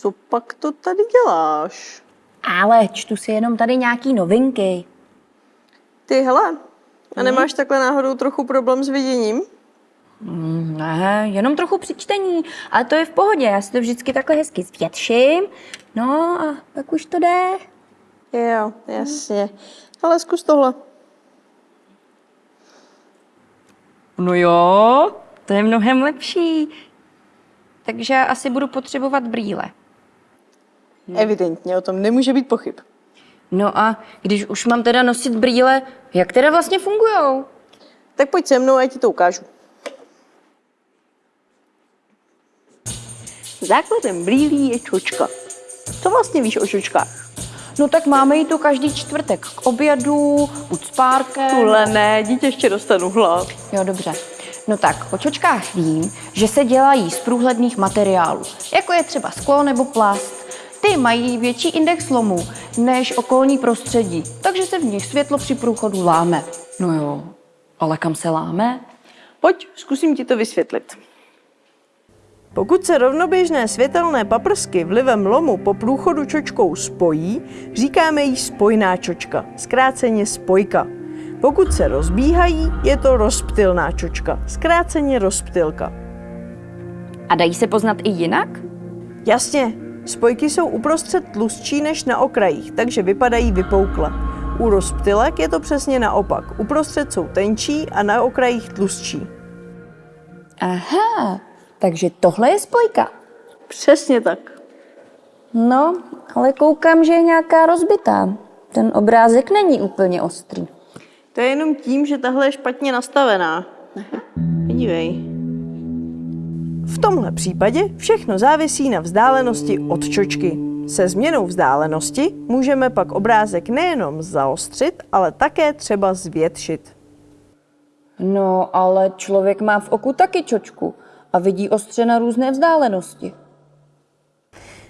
Co pak to tady děláš? Ale čtu si jenom tady nějaký novinky. Ty, hele, a nemáš takhle náhodou trochu problém s viděním? Ne, jenom trochu při čtení, ale to je v pohodě, já si to vždycky takhle hezky zvětším. No a pak už to jde. Jo, jasně. Ale zkus tohle. No jo, to je mnohem lepší. Takže asi budu potřebovat brýle. Evidentně, o tom nemůže být pochyb. No a když už mám teda nosit brýle, jak teda vlastně fungujou? Tak pojď se mnou a já ti to ukážu. Základem brýlí je čočka. Co vlastně víš o čočkách? No tak máme jí tu každý čtvrtek k obědu, buď s párkem. Tuhle ne, dítě ještě dostanu hlad. Jo, dobře. No tak, o čočkách vím, že se dělají z průhledných materiálů, jako je třeba sklo nebo plast. Ty mají větší index lomu než okolní prostředí, takže se v nich světlo při průchodu láme. No jo, ale kam se láme? Pojď, zkusím ti to vysvětlit. Pokud se rovnoběžné světelné paprsky vlivem lomu po průchodu čočkou spojí, říkáme jí spojná čočka, zkráceně spojka. Pokud se rozbíhají, je to rozptylná čočka, zkráceně rozptylka. A dají se poznat i jinak? Jasně, spojky jsou uprostřed tlustší než na okrajích, takže vypadají vypoukle. U rozptylek je to přesně naopak. Uprostřed jsou tenčí a na okrajích tlustší. Aha, takže tohle je spojka. Přesně tak. No, ale koukám, že je nějaká rozbitá. Ten obrázek není úplně ostrý. To je jenom tím, že tahle je špatně nastavená. Podívej. V tomhle případě všechno závisí na vzdálenosti od čočky. Se změnou vzdálenosti můžeme pak obrázek nejenom zaostřit, ale také třeba zvětšit. No, ale člověk má v oku taky čočku a vidí ostře na různé vzdálenosti.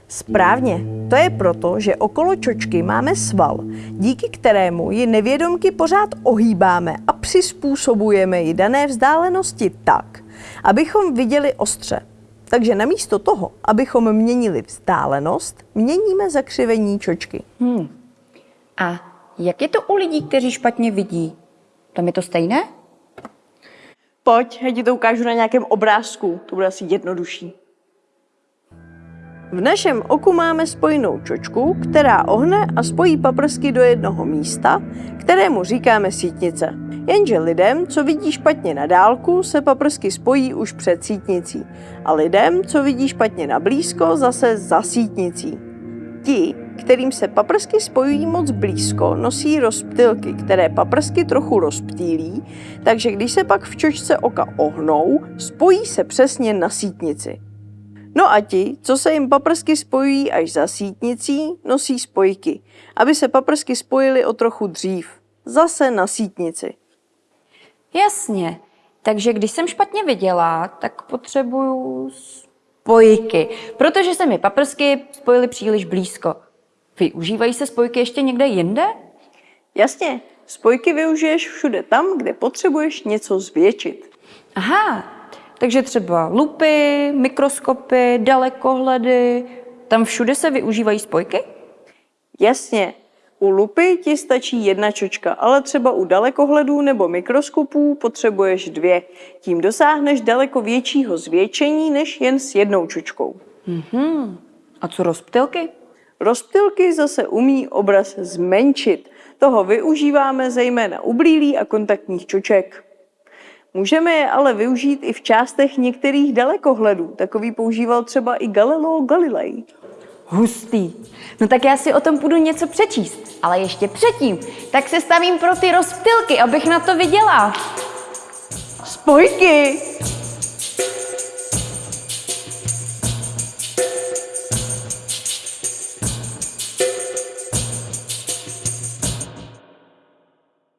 Správně. To je proto, že okolo čočky máme sval, díky kterému ji nevědomky pořád ohýbáme a přizpůsobujeme ji dané vzdálenosti tak, abychom viděli ostře. Takže namísto toho, abychom měnili vzdálenost, měníme zakřivení čočky. A jak je to u lidí, kteří špatně vidí? Tam je to stejné? Pojď, já ti to ukážu na nějakém obrázku, to bude asi jednodušší. V našem oku máme spojenou čočku, která ohne a spojí paprsky do jednoho místa, kterému říkáme sítnice. Jenže lidem, co vidí špatně na dálku, se paprsky spojí už před sítnicí a lidem, co vidí špatně na blízko, zase za sítnicí. Ti, kterým se paprsky spojují moc blízko, nosí rozptylky, které paprsky trochu rozptýlí, takže když se pak v čočce oka ohnou, spojí se přesně na sítnici. No a ti, co se jim paprsky spojují až za sítnicí, nosí spojky, aby se paprsky spojily o trochu dřív, zase na sítnici. Jasně. Takže když jsem špatně viděla, tak potřebuju spojky, protože se mi paprsky spojily příliš blízko. Využívají se spojky ještě někde jinde? Jasně, spojky využiješ všude tam, kde potřebuješ něco zvětšit. Aha, takže třeba lupy, mikroskopy, dalekohledy, tam všude se využívají spojky? Jasně, u lupy ti stačí jedna čočka, ale třeba u dalekohledů nebo mikroskopů potřebuješ dvě. Tím dosáhneš daleko většího zvětšení než jen s jednou čočkou. A co rozptylky? Rozptylky zase umí obraz zmenšit. Toho využíváme zejména u brýlí a kontaktních čoček. Můžeme je ale využít i v částech některých dalekohledů. Takový používal třeba i Galileo Galilei. Hustý. No tak já si o tom půjdu něco přečíst. Ale ještě předtím, tak se stavím pro ty rozptylky, abych na to viděla. Spojky!